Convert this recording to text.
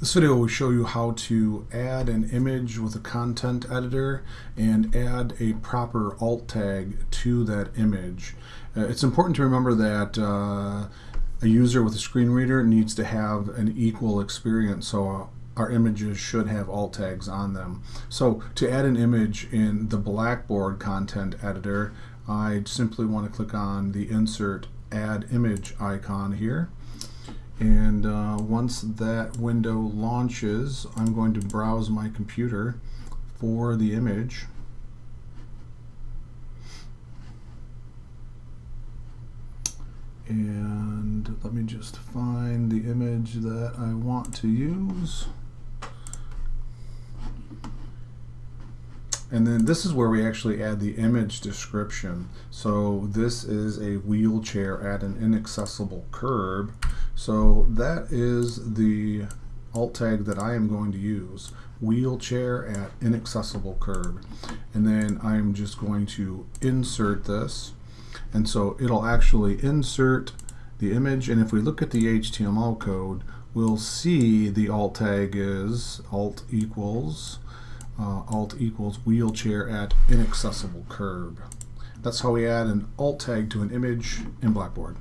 This video will show you how to add an image with a content editor and add a proper alt tag to that image. Uh, it's important to remember that uh, a user with a screen reader needs to have an equal experience so our images should have alt tags on them. So to add an image in the Blackboard content editor I simply want to click on the insert add image icon here and uh, once that window launches I'm going to browse my computer for the image and let me just find the image that I want to use And then this is where we actually add the image description. So this is a wheelchair at an inaccessible curb. So that is the alt tag that I am going to use. Wheelchair at inaccessible curb. And then I'm just going to insert this. And so it'll actually insert the image. And if we look at the HTML code, we'll see the alt tag is alt equals uh, alt equals wheelchair at inaccessible curb. That's how we add an alt tag to an image in Blackboard.